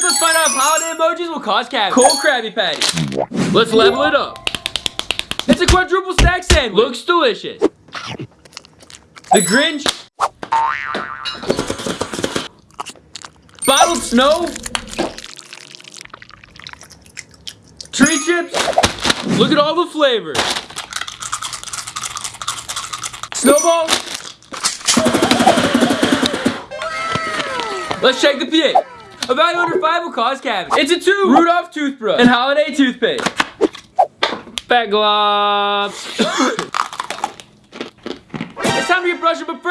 Let's find out if holiday emojis will cause cavities. Cold Krabby Patty. Let's level it up. It's a quadruple stack sandwich. Looks delicious. The Grinch. Bottled snow. Tree chips. Look at all the flavors. Snowball. Let's check the pH. A value under 5 will cause cavities. It's a 2. Rudolph toothbrush. And holiday toothpaste. Fat gloves. it's time to get brushing, but first.